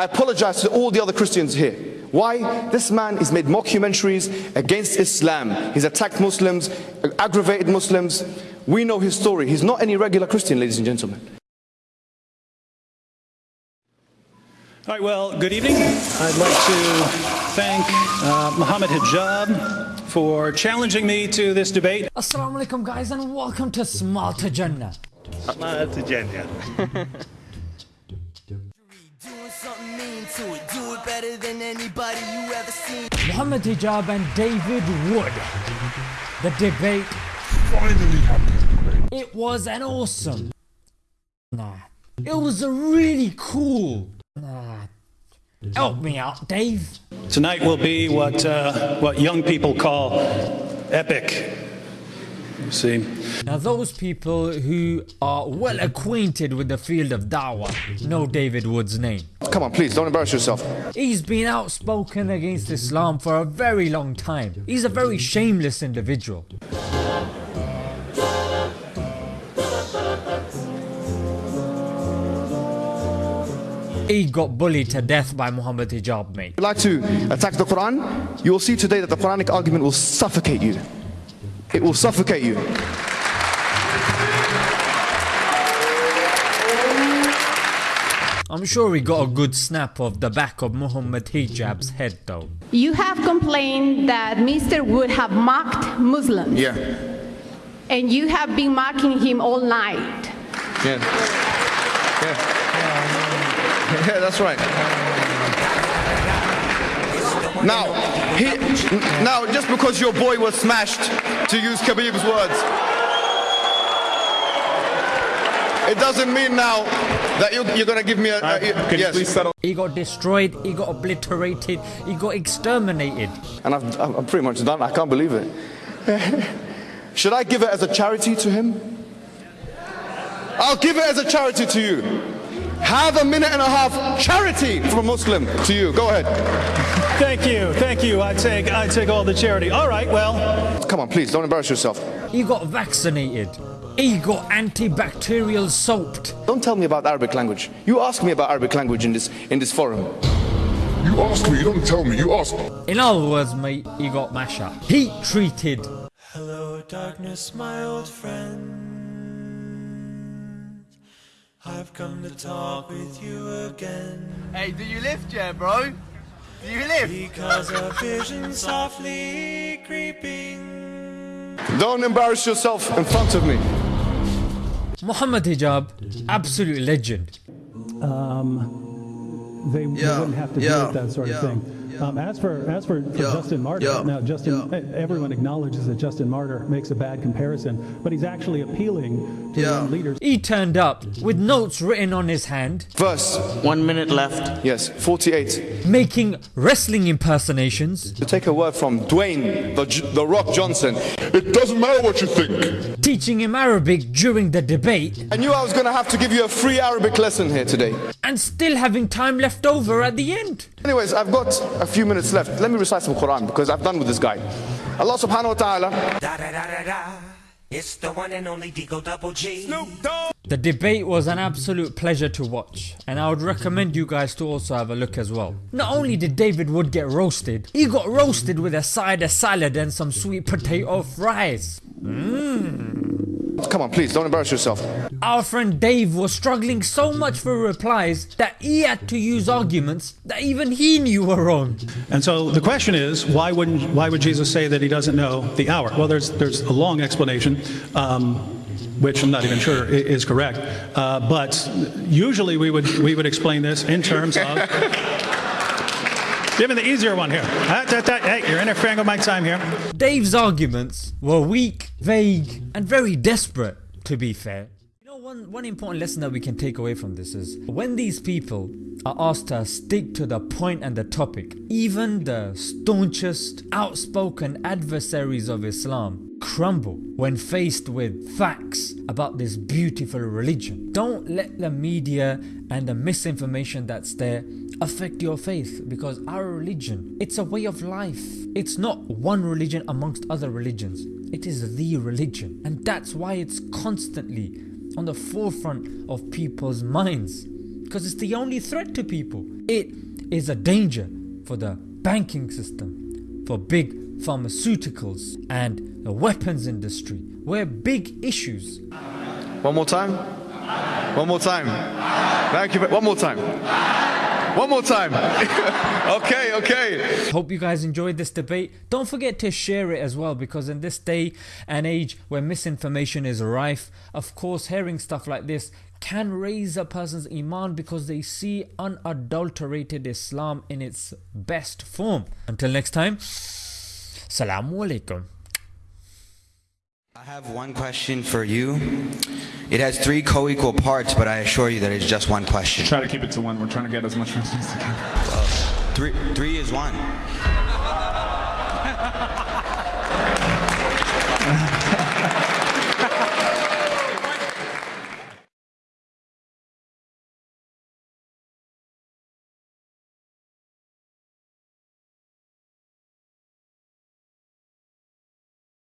I apologize to all the other Christians here. Why? This man has made mockumentaries against Islam. He's attacked Muslims, aggravated Muslims. We know his story. He's not any regular Christian, ladies and gentlemen. All right, well, good evening. I'd like to thank uh, Muhammad Hijab for challenging me to this debate. Assalamu alaikum guys and welcome to Smile to Jannah. Smile to Jannah. Doing something mean to it. Do it better than anybody you ever seen. Muhammad Hijab and David Wood. The debate. Finally happened. It was an awesome. Nah. It was a really cool. Nah. Help me out, Dave. Tonight will be what, uh, what young people call epic. See, Now those people who are well acquainted with the field of da'wah know David Wood's name. Come on, please, don't embarrass yourself. He's been outspoken against Islam for a very long time. He's a very shameless individual. He got bullied to death by Muhammad Hijab, mate. If you like to attack the Quran, you will see today that the Quranic argument will suffocate you. It will suffocate you. I'm sure he got a good snap of the back of Muhammad Hijab's head though. You have complained that Mr. Wood have mocked Muslims, Yeah. and you have been mocking him all night. Yeah. Yeah. Yeah, that's right. Now, he, now, just because your boy was smashed, to use Khabib's words, it doesn't mean now that you, you're going to give me a. a Can yes. you please settle? He got destroyed, he got obliterated, he got exterminated. And I've, I'm pretty much done. I can't believe it. Should I give it as a charity to him? I'll give it as a charity to you. Have a minute and a half charity from a Muslim to you. Go ahead. thank you, thank you. I take, I take all the charity. All right, well, Come on, please, don't embarrass yourself. You got vaccinated. He got antibacterial soaped. Don't tell me about Arabic language. You ask me about Arabic language in this in this forum. You ask me, you don't tell me, you ask. In other words, mate, he got mash up. Heat treated. Hello, darkness, my old friend. I've come to talk with you again. Hey, do you lift, yeah, bro? Do you lift? Because a vision softly creeping. Don't embarrass yourself in front of me. Muhammad Hijab, absolute legend. they, they Yeah, wouldn't have to yeah, deal with that sort yeah, of thing. Um, as for as for, for Yeah, Justin Martyr, yeah, now Justin, yeah. everyone acknowledges that Justin Martyr makes a bad comparison, but he's actually appealing to Yeah. young leaders. He turned up with notes written on his hand, First, One minute left. Yes, 48. making wrestling impersonations, To take a word from Dwayne, the, the Rock Johnson. It doesn't matter what you think. teaching him Arabic during the debate, I knew I was going to have to give you a free Arabic lesson here today. and still having time left over at the end. Anyways, I've got a few minutes left. Let me recite some Quran because I've done with this guy. Allah subhanahu wa ta'ala It's the one and only Digo Double G. The debate was an absolute pleasure to watch and I would recommend you guys to also have a look as well. Not only did David Wood get roasted, he got roasted with a side of salad and some sweet potato fries. Mmm. Come on, please, don't embarrass yourself. Our friend Dave was struggling so much for replies that he had to use arguments that even he knew were wrong. and so the question is, why wouldn't, why would Jesus say that he doesn't know the hour? Well, there's, there's a long explanation. Um, which I'm not even sure is correct, uh, but usually we would we would explain this in terms of. Give me the easier one here. Ah, da, da, Hey, you're interfering with my time here. Dave's arguments were weak, vague, and very desperate, to be fair. You know, one, one important lesson that we can take away from this is when these people are asked to stick to the point and the topic, even the staunchest, outspoken adversaries of Islam crumble when faced with facts about this beautiful religion. Don't let the media and the misinformation that's there affect your faith because our religion, it's a way of life. It's not one religion amongst other religions. It is the religion and that's why it's constantly on the forefront of people's minds because it's the only threat to people. It is a danger for the banking system, for big pharmaceuticals, and the weapons industry, where big issues. One more time. One more time. Thank you. One more time. One more time. okay, okay. Hope you guys enjoyed this debate. Don't forget to share it as well because in this day and age where misinformation is rife, of course, hearing stuff like this can raise a person's iman because they see unadulterated Islam in its best form. Until next time, Salamu Alaikum. I have one question for you. It has three co-equal parts, but I assure you that it's just one question. Try to keep it to one. We're trying to get as much answers as we can. Three, three is one.